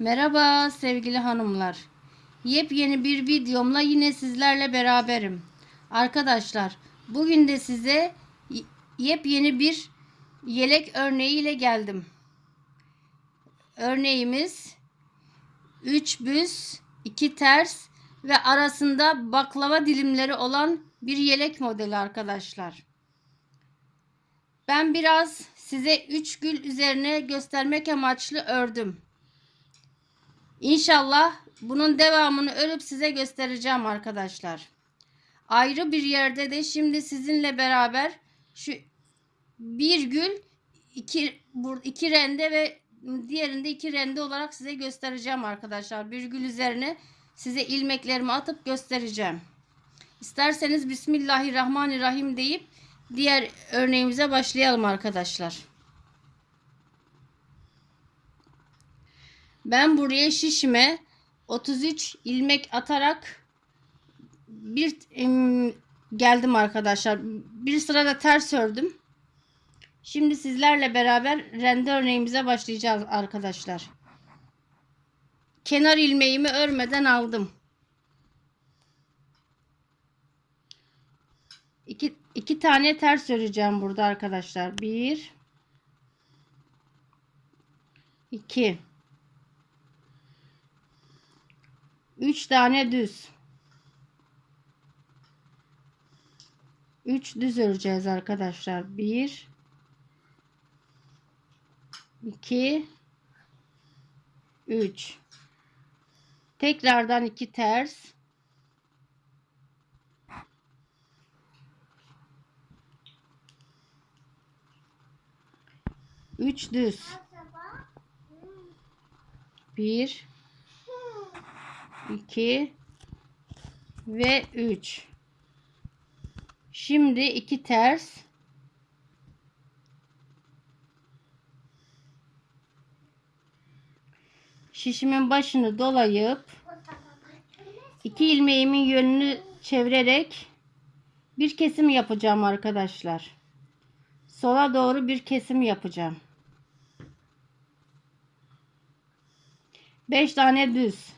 Merhaba sevgili hanımlar. Yepyeni bir videomla yine sizlerle beraberim. Arkadaşlar bugün de size yepyeni bir yelek örneğiyle geldim. Örneğimiz 3 büz, 2 ters ve arasında baklava dilimleri olan bir yelek modeli arkadaşlar. Ben biraz size 3 gül üzerine göstermek amaçlı ördüm. İnşallah bunun devamını örüp size göstereceğim arkadaşlar. Ayrı bir yerde de şimdi sizinle beraber şu bir gül iki, iki rende ve diğerinde iki rende olarak size göstereceğim arkadaşlar. Bir gül üzerine size ilmeklerimi atıp göstereceğim. İsterseniz Bismillahirrahmanirrahim deyip diğer örneğimize başlayalım arkadaşlar. Ben buraya şişime 33 ilmek atarak bir em, geldim arkadaşlar. Bir sırada ters ördüm. Şimdi sizlerle beraber rende örneğimize başlayacağız arkadaşlar. Kenar ilmeğimi örmeden aldım. İki, iki tane ters öreceğim burada arkadaşlar. Bir, iki. 3 tane düz. 3 düz öreceğiz arkadaşlar. 1 2 3 Tekrardan 2 ters. Üç düz. Bir, 2 ve 3. Şimdi iki ters. Şişimin başını dolayıp iki ilmeğimin yönünü çevirerek bir kesim yapacağım arkadaşlar. Sola doğru bir kesim yapacağım. 5 tane düz.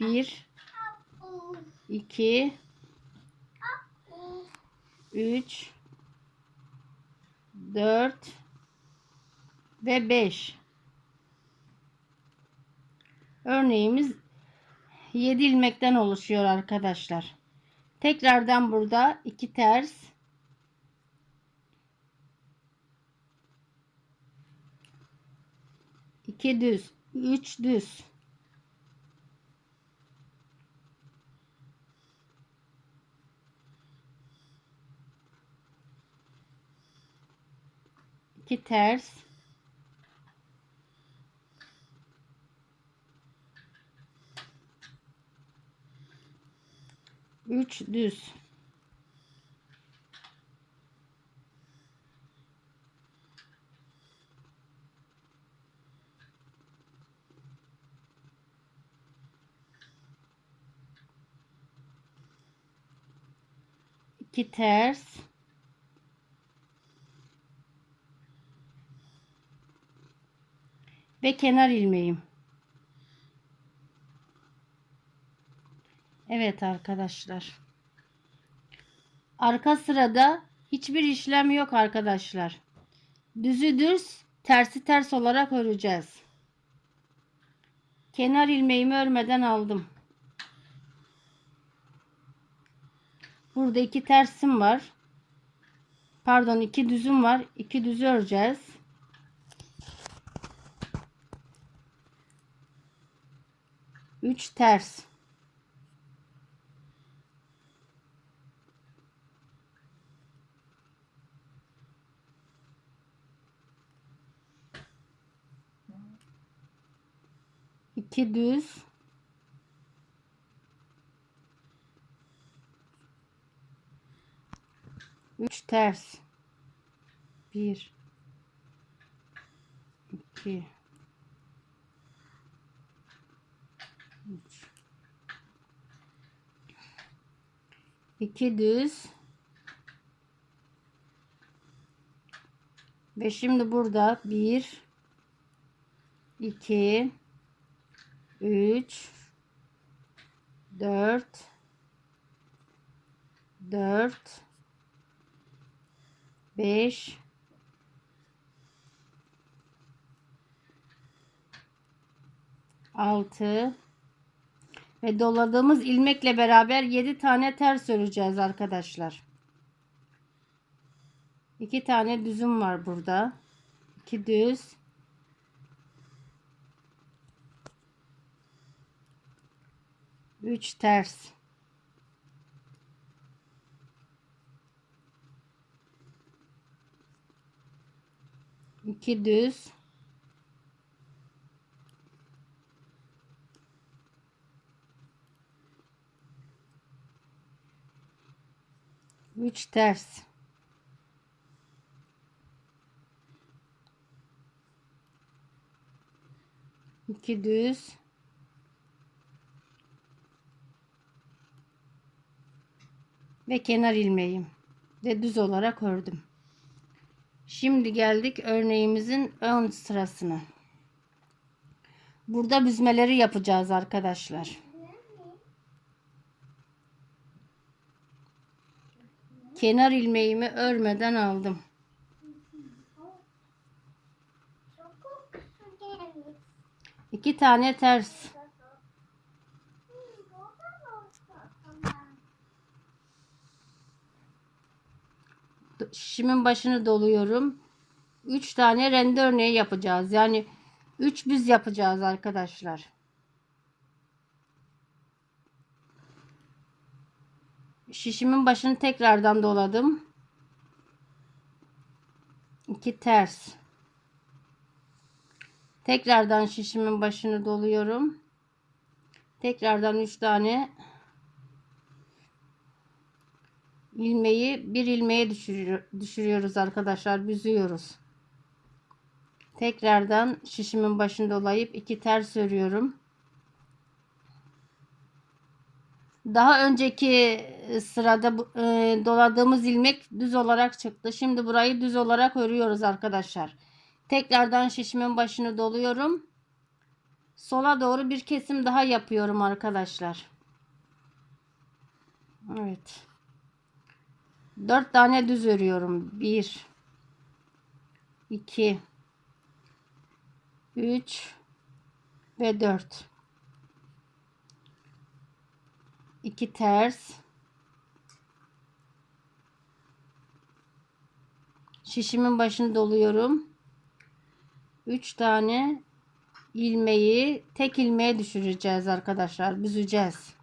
1 2 3 4 ve 5 örneğimiz 7 ilmekten oluşuyor arkadaşlar. Tekrardan burada 2 ters. İki düz 3 düz iki ters. Üç düz. İki ters ve kenar ilmeğim. Evet arkadaşlar. Arka sırada hiçbir işlem yok arkadaşlar. Düzü düz, tersi ters olarak öreceğiz. Kenar ilmeğimi örmeden aldım. Burada iki tersim var. Pardon iki düzüm var. İki düzü öreceğiz. Üç ters. İki düz. Üç ters. Bir. iki, 2 düz. Ve şimdi burada 1 2 3 4 4 5 6 ve doladığımız ilmekle beraber 7 tane ters öreceğiz arkadaşlar. 2 tane düzüm var burada. 2 düz. Üç ters. İki düz. Üç ters. İki düz. Ve kenar ilmeğim. Ve düz olarak ördüm. Şimdi geldik örneğimizin ön sırasına. Burada büzmeleri yapacağız arkadaşlar. Kenar ilmeğimi örmeden aldım. İki tane ters. Şişimin başını doluyorum. 3 tane rende örneği yapacağız. Yani 3 büz yapacağız arkadaşlar. Şişimin başını tekrardan doladım. 2 ters. Tekrardan şişimin başını doluyorum. Tekrardan 3 tane ilmeği bir ilmeğe düşürüyor, düşürüyoruz arkadaşlar. Büzüyoruz. Tekrardan şişimin başını dolayıp iki ters örüyorum. Daha önceki sırada e, doladığımız ilmek düz olarak çıktı. Şimdi burayı düz olarak örüyoruz arkadaşlar. Tekrardan şişimin başını doluyorum. Sola doğru bir kesim daha yapıyorum arkadaşlar. Evet. 4 tane düz örüyorum. 1 2 3 ve 4 2 ters şişimin başını doluyorum 3 tane ilmeği tek ilmeğe düşüreceğiz arkadaşlar büzeceğiz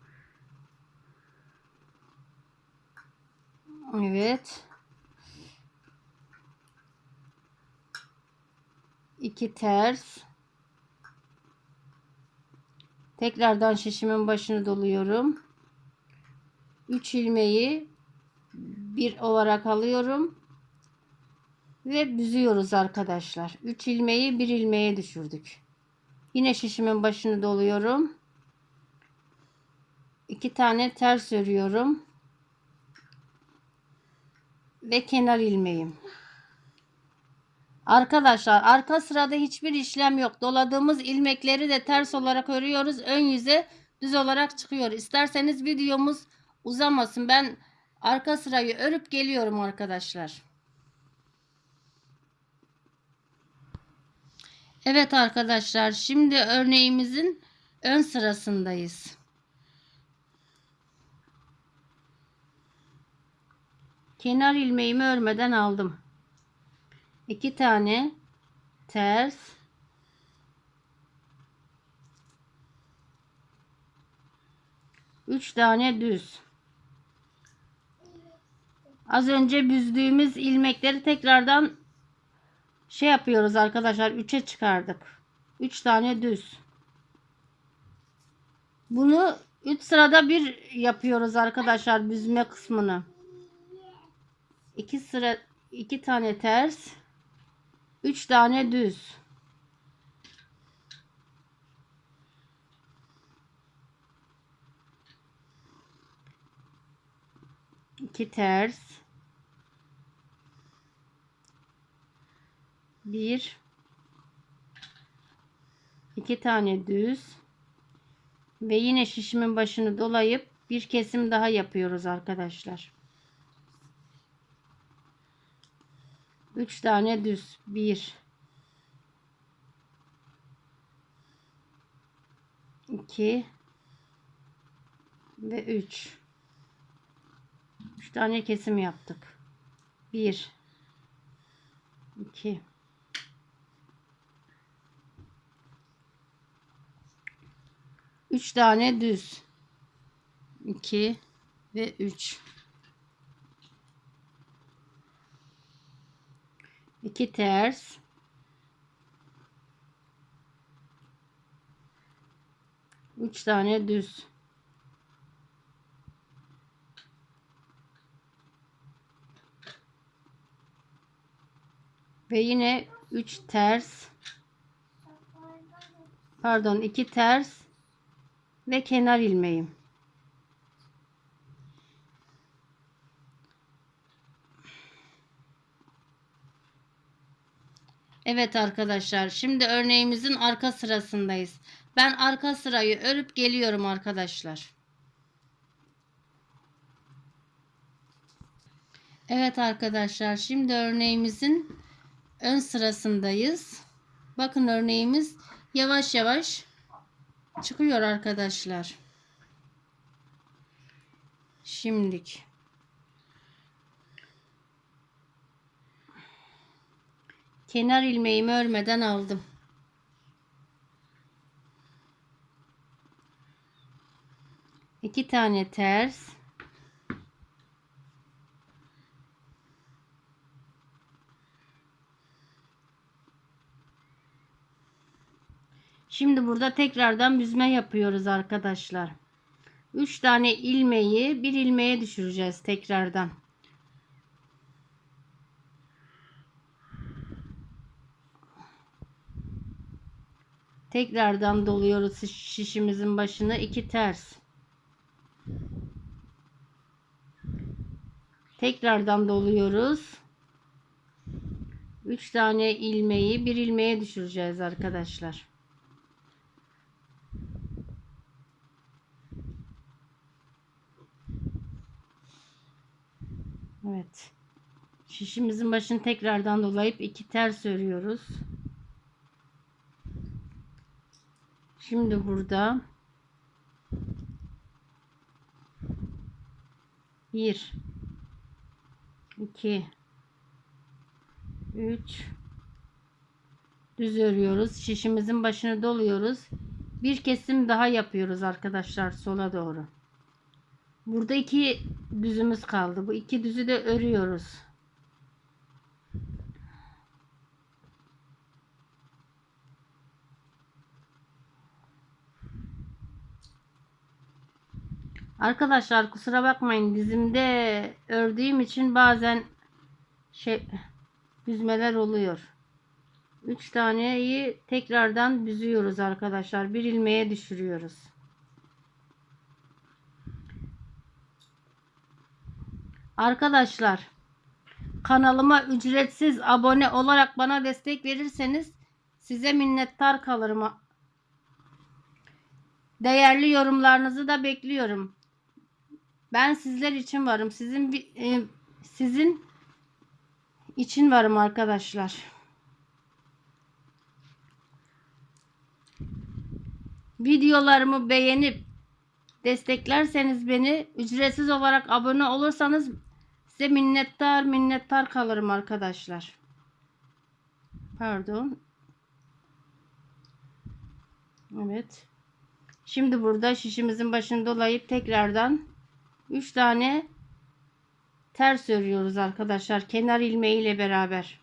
Evet. 2 ters. Tekrardan şişimin başını doluyorum. 3 ilmeği bir olarak alıyorum. Ve büzüyoruz arkadaşlar. 3 ilmeği bir ilmeğe düşürdük. Yine şişimin başını doluyorum. 2 tane ters örüyorum. Ve kenar ilmeğim. Arkadaşlar arka sırada hiçbir işlem yok. Doladığımız ilmekleri de ters olarak örüyoruz. Ön yüze düz olarak çıkıyor. İsterseniz videomuz uzamasın. Ben arka sırayı örüp geliyorum arkadaşlar. Evet arkadaşlar şimdi örneğimizin ön sırasındayız. Kenar ilmeğimi örmeden aldım. 2 tane ters üç tane düz az önce büzdüğümüz ilmekleri tekrardan şey yapıyoruz arkadaşlar 3'e çıkardık. 3 tane düz. Bunu 3 sırada bir yapıyoruz arkadaşlar büzme kısmını. 2 sıra 2 tane ters 3 tane düz. İki ters. Bir. İki tane düz. Ve yine şişimin başını dolayıp bir kesim daha yapıyoruz arkadaşlar. 3 tane düz. 1 2 ve 3 3 tane kesim yaptık. 1 2 3 tane düz 2 ve 3 2 ters Üç tane düz. Ve yine üç ters. Pardon, iki ters ve kenar ilmeğim. Evet arkadaşlar şimdi örneğimizin arka sırasındayız. Ben arka sırayı örüp geliyorum arkadaşlar. Evet arkadaşlar şimdi örneğimizin ön sırasındayız. Bakın örneğimiz yavaş yavaş çıkıyor arkadaşlar. Şimdik. Kenar ilmeğimi örmeden aldım. İki tane ters. Şimdi burada tekrardan büzme yapıyoruz arkadaşlar. 3 tane ilmeği bir ilmeğe düşüreceğiz tekrardan. Tekrardan doluyoruz şişimizin başına iki ters. Tekrardan doluyoruz. 3 tane ilmeği bir ilmeğe düşüreceğiz arkadaşlar. Evet. Şişimizin başını tekrardan dolayıp iki ters örüyoruz. Şimdi burada bir iki üç düz örüyoruz. Şişimizin başını doluyoruz. Bir kesim daha yapıyoruz arkadaşlar sola doğru. Burada iki düzümüz kaldı. Bu iki düzü de örüyoruz. Arkadaşlar kusura bakmayın dizimde ördüğüm için bazen şey büzmeler oluyor. 3 taneyi tekrardan büzüyoruz arkadaşlar. Bir ilmeğe düşürüyoruz. Arkadaşlar kanalıma ücretsiz abone olarak bana destek verirseniz size minnettar kalırım. Değerli yorumlarınızı da bekliyorum. Ben sizler için varım. Sizin e, sizin için varım arkadaşlar. Videolarımı beğenip desteklerseniz beni ücretsiz olarak abone olursanız size minnettar minnettar kalırım arkadaşlar. Pardon. Evet. Şimdi burada şişimizin başını dolayıp tekrardan 3 tane ters örüyoruz arkadaşlar. Kenar ilmeği ile beraber.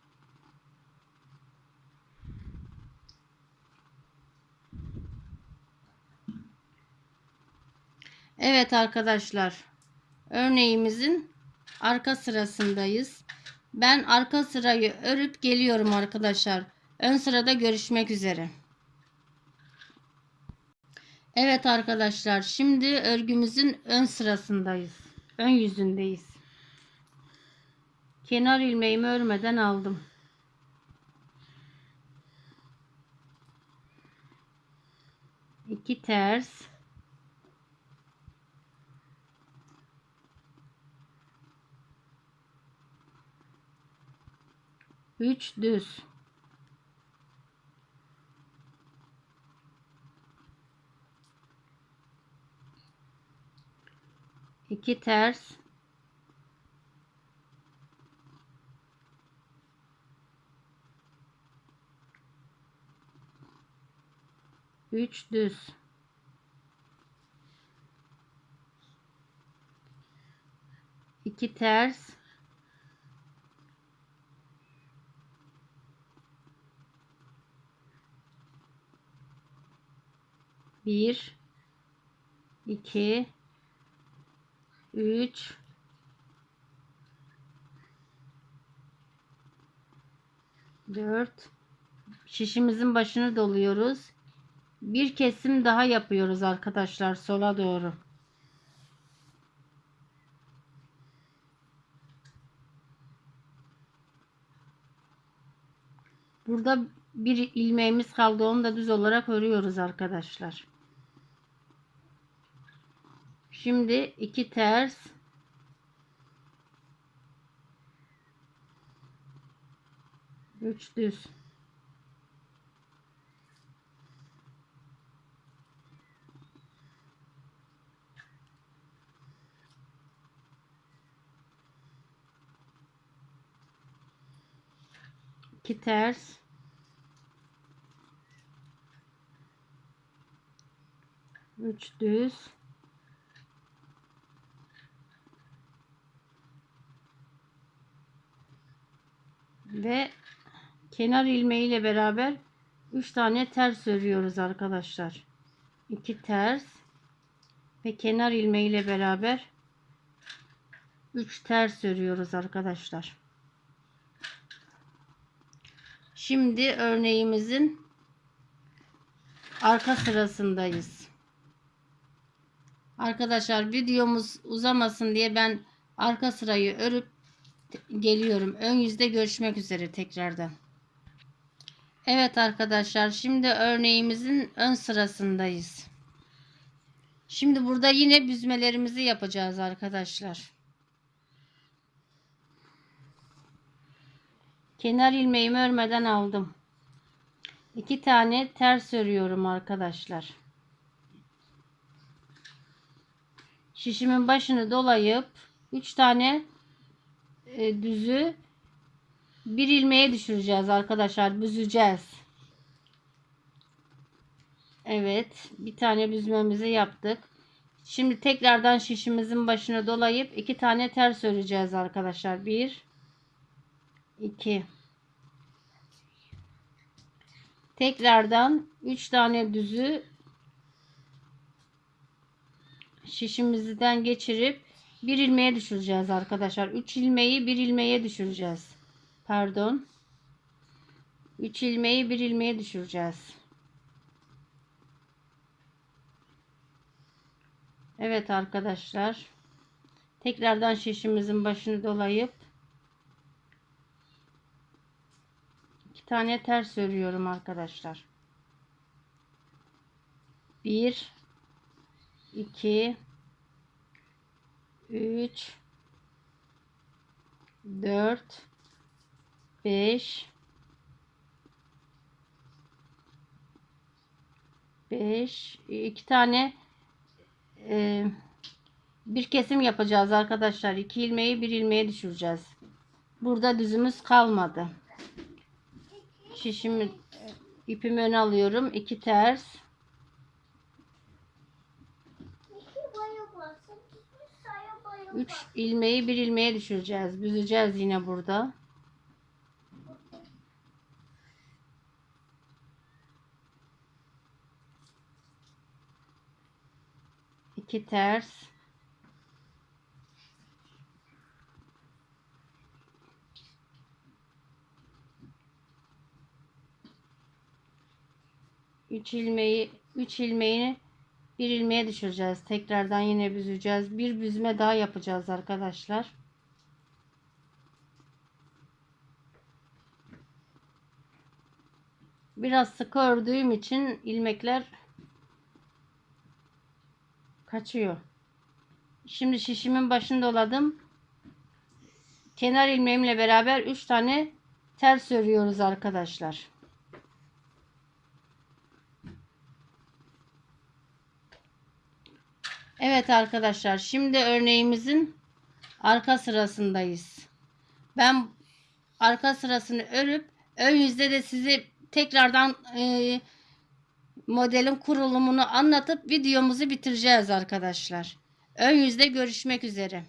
Evet arkadaşlar. Örneğimizin arka sırasındayız. Ben arka sırayı örüp geliyorum arkadaşlar. Ön sırada görüşmek üzere. Evet arkadaşlar şimdi örgümüzün ön sırasındayız. Ön yüzündeyiz. Kenar ilmeğimi örmeden aldım. İki ters 3 düz. İki ters. Üç düz. İki ters. Bir, iki, üç, dört. Şişimizin başını doluyoruz. Bir kesim daha yapıyoruz arkadaşlar sola doğru. Burada bir ilmeğimiz kaldı. Onu da düz olarak örüyoruz arkadaşlar. Şimdi iki ters. Üç düz. İki ters. Üç düz ve kenar ilmeği ile beraber 3 tane ters örüyoruz arkadaşlar. 2 ters ve kenar ilmeği ile beraber 3 ters örüyoruz arkadaşlar. Şimdi örneğimizin arka sırasındayız. Arkadaşlar videomuz uzamasın diye ben arka sırayı örüp geliyorum. Ön yüzde görüşmek üzere tekrardan. Evet arkadaşlar şimdi örneğimizin ön sırasındayız. Şimdi burada yine büzmelerimizi yapacağız arkadaşlar. Kenar ilmeğimi örmeden aldım. İki tane ters örüyorum arkadaşlar. Şişimin başını dolayıp 3 tane e, düzü bir ilmeğe düşüreceğiz arkadaşlar. Büzeceğiz. Evet. Bir tane büzmemizi yaptık. Şimdi tekrardan şişimizin başını dolayıp iki tane ters öreceğiz arkadaşlar. Bir, iki. Tekrardan üç tane düzü şişimizden geçirip bir ilmeğe düşüreceğiz arkadaşlar. 3 ilmeği bir ilmeğe düşüreceğiz. Pardon. 3 ilmeği bir ilmeğe düşüreceğiz. Evet arkadaşlar. Tekrardan şişimizin başını dolayıp iki tane ters örüyorum arkadaşlar. 1 2 3 4 5 5 iki tane e, bir kesim yapacağız arkadaşlar. İki ilmeği bir ilmeğe düşüreceğiz. Burada düzümüz kalmadı. Şişimi ipimi öne alıyorum. iki ters 3 ilmeği bir ilmeğe düşüreceğiz. Büzeceğiz yine burada. İki ters. Üç ilmeği, üç ilmeğini bir ilmeğe düşüreceğiz. Tekrardan yine büzeceğiz. Bir büzme daha yapacağız arkadaşlar. Biraz sıkı ördüğüm için ilmekler kaçıyor. Şimdi şişimin başını doladım. Kenar ilmeğimle beraber 3 tane ters örüyoruz arkadaşlar. Evet arkadaşlar şimdi örneğimizin arka sırasındayız. Ben arka sırasını örüp ön yüzde de size tekrardan e, modelin kurulumunu anlatıp videomuzu bitireceğiz arkadaşlar. Ön yüzde görüşmek üzere.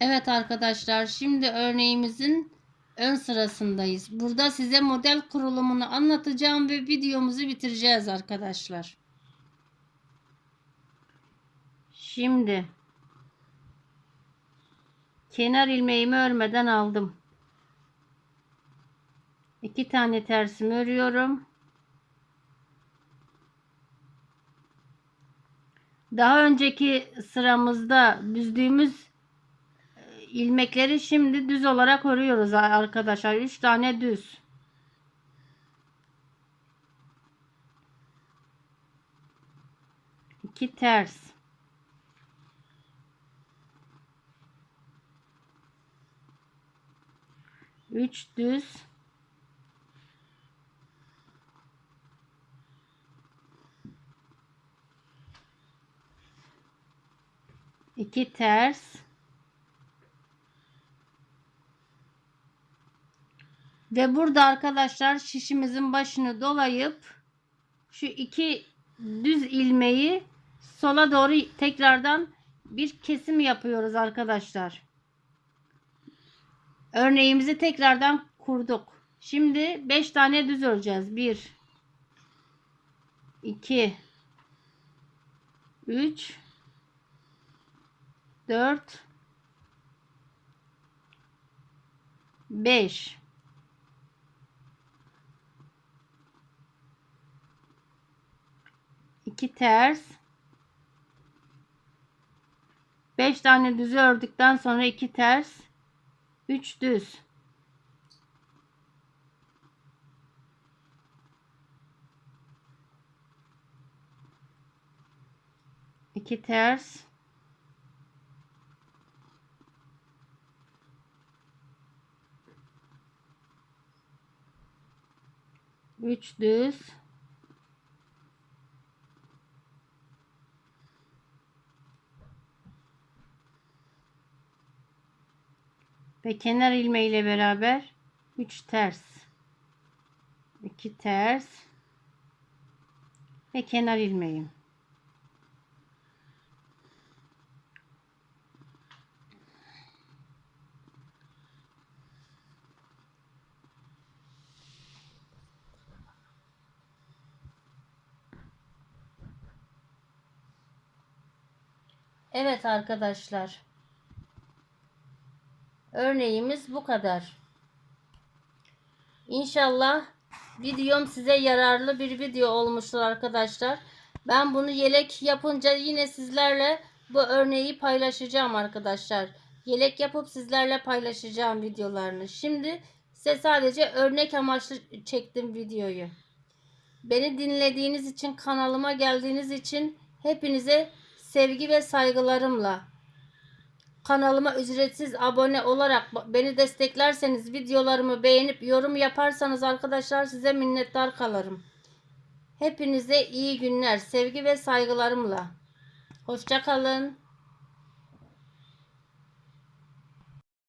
Evet arkadaşlar şimdi örneğimizin ön sırasındayız. Burada size model kurulumunu anlatacağım ve videomuzu bitireceğiz arkadaşlar. Şimdi kenar ilmeğimi örmeden aldım. İki tane tersimi örüyorum. Daha önceki sıramızda düzdüğümüz e, ilmekleri şimdi düz olarak örüyoruz arkadaşlar. 3 tane düz. İki ters. Üç düz. iki ters ve burada arkadaşlar şişimizin başını dolayıp şu iki düz ilmeği sola doğru tekrardan bir kesim yapıyoruz arkadaşlar. Örneğimizi tekrardan kurduk. Şimdi 5 tane düz öreceğiz. 1 2 3 4 5 2 ters 5 tane düz ördükten sonra 2 ters 3 düz iki ters Üç düz. Ve kenar ilmeği ile beraber 3 ters. 2 ters. Ve kenar ilmeğim. Evet arkadaşlar. Örneğimiz bu kadar. İnşallah videom size yararlı bir video olmuştur arkadaşlar. Ben bunu yelek yapınca yine sizlerle bu örneği paylaşacağım arkadaşlar. Yelek yapıp sizlerle paylaşacağım videolarını. Şimdi size sadece örnek amaçlı çektim videoyu. Beni dinlediğiniz için kanalıma geldiğiniz için hepinize sevgi ve saygılarımla kanalıma ücretsiz abone olarak beni desteklerseniz videolarımı beğenip yorum yaparsanız arkadaşlar size minnettar kalırım. Hepinize iyi günler, sevgi ve saygılarımla. Hoşçakalın.